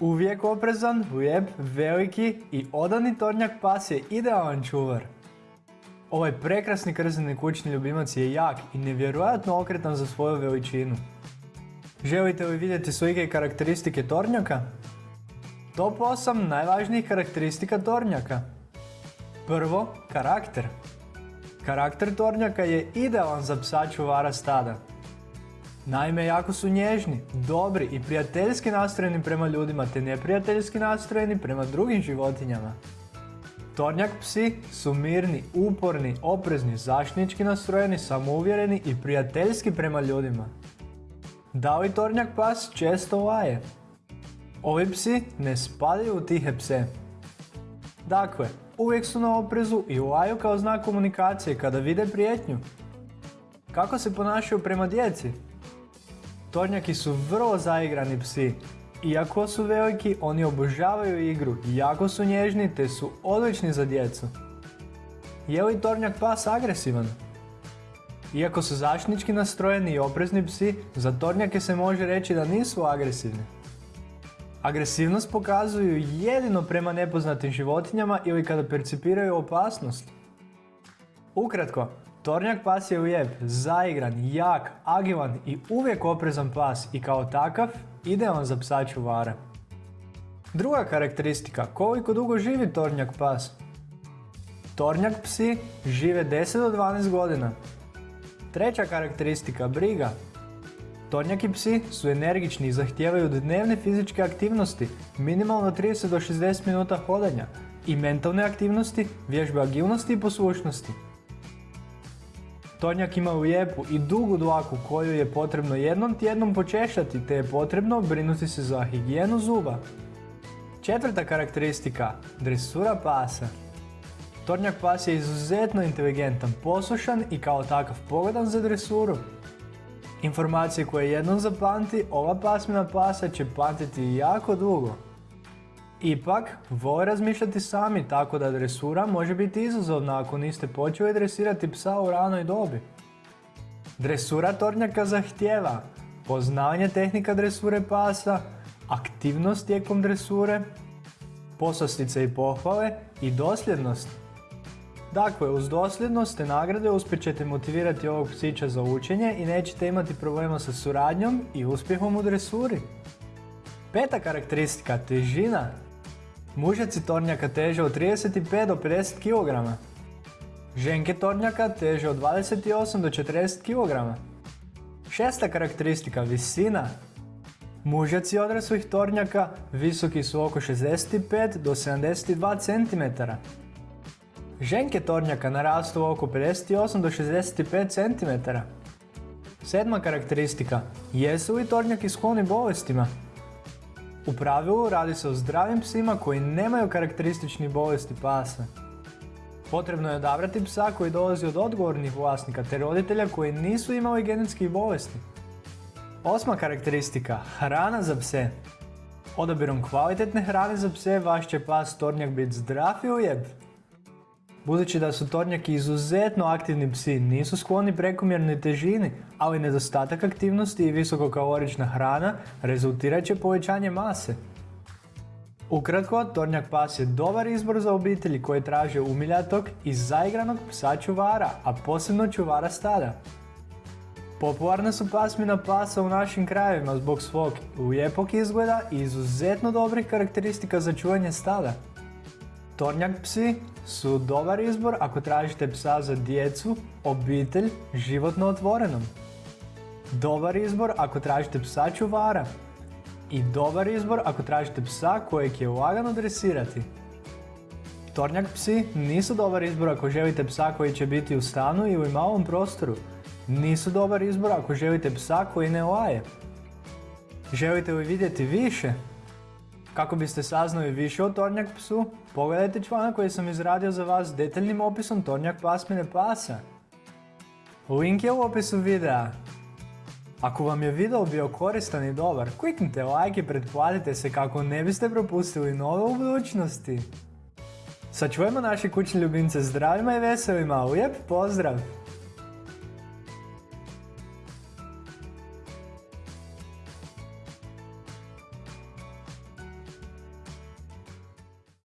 Uvijek oprezan, lijep, veliki i odani tornjak pas je idealan čuvar. Ovaj prekrasni krzeni kućni ljubimac je jak i nevjerojatno okretan za svoju veličinu. Želite li vidjeti slike i karakteristike tornjaka? Top 8 najvažnijih karakteristika tornjaka. Prvo, karakter. Karakter tornjaka je idealan za psa čuvara stada. Naime, jako su nježni, dobri i prijateljski nastrojeni prema ljudima te neprijateljski nastrojeni prema drugim životinjama. Tornjak psi su mirni, uporni, oprezni, zaštnički nastrojeni, samouvjereni i prijateljski prema ljudima. Da li tornjak pas često laje? Ovi psi ne spadaju u tihe pse. Dakle, uvijek su na oprezu i laju kao znak komunikacije kada vide prijetnju. Kako se ponašaju prema djeci? Tornjaki su vrlo zaigrani psi. Iako su veliki, oni obožavaju igru, jako su nježni te su odlični za djecu. Je li tornjak pas agresivan? Iako su zaštnički nastrojeni i oprezni psi, za tornjake se može reći da nisu agresivni. Agresivnost pokazuju jedino prema nepoznatim životinjama ili kada percipiraju opasnost. Ukratko, Tornjak pas je lijep, zaigran, jak, agilan i uvijek oprezan pas i kao takav idealan za psa čuvara. Druga karakteristika, koliko dugo živi tornjak pas? Tornjak psi žive 10 do 12 godina. Treća karakteristika, briga. Tornjaki psi su energični i zahtijevaju dnevne fizičke aktivnosti, minimalno 30 do 60 minuta hodanja i mentalne aktivnosti, vježbe agilnosti i poslušnosti. Tornjak ima lijepu i dugu dlaku koju je potrebno jednom tjednom počešati te je potrebno brinuti se za higijenu zuba. Četvrta karakteristika, dresura pasa. Tornjak pas je izuzetno inteligentan, poslušan i kao takav pogodan za dresuru. Informacije koje jednom zapamti, ova pasmina pasa će pamtiti jako dugo. Ipak, vole razmišljati sami tako da dresura može biti izazovna ako niste počeli dresirati psa u ranoj dobi. Dresura tornjaka zahtjeva poznavanje tehnika dresure pasa, aktivnost tijekom dresure, poslastice i pohvale i dosljednost. Dakle, uz dosljednost te nagrade uspjet ćete motivirati ovog psića za učenje i nećete imati problema sa suradnjom i uspjehom u dresuri. Peta karakteristika, težina. Mužaci tornjaka teže od 35 do 50 kg. Ženke tornjaka teže od 28 do 40 kg. Šesta karakteristika, visina. Mužaci odraslih tornjaka visoki su oko 65 do 72 cm. Ženke tornjaka narastu oko 58 do 65 cm. Sedma karakteristika, jesu li tornjaki skloni bolestima? U pravilu radi se o zdravim psima koji nemaju karakteristični bolesti pasa. Potrebno je odabrati psa koji dolazi od odgovornih vlasnika te roditelja koji nisu imali genetskih bolesti. Osma karakteristika, hrana za pse. Odabirom kvalitetne hrane za pse vaš će pas tornjak biti zdrav i lijep. Budući da su tornjaki izuzetno aktivni psi, nisu skloni prekomjernoj težini, ali nedostatak aktivnosti i visokokalorična hrana rezultirat će povećanje mase. Ukratko, tornjak pas je dobar izbor za obitelji koji traže umiljatog i zaigranog psa čuvara, a posebno čuvara stada. Popularna su pasmina pasa u našim krajevima zbog svog lijepog izgleda i izuzetno dobrih karakteristika za čuvanje stada. Tornjak psi su dobar izbor ako tražite psa za djecu, obitelj, životno otvorenom. Dobar izbor ako tražite psa čuvara. I dobar izbor ako tražite psa kojeg je lagano dresirati. Tornjak psi nisu dobar izbor ako želite psa koji će biti u stanu ili malom prostoru. Nisu dobar izbor ako želite psa koji ne laje. Želite li vidjeti više? Kako biste saznali više o tornjak psu, pogledajte članak koji sam izradio za vas detaljnim opisom tornjak pasmine pasa. Link je u opisu videa. Ako vam je video bio koristan i dobar, kliknite like i pretplatite se kako ne biste propustili nove u budućnosti. Sačuvajmo naše kućne ljubimce zdravima i veselima, lijep pozdrav!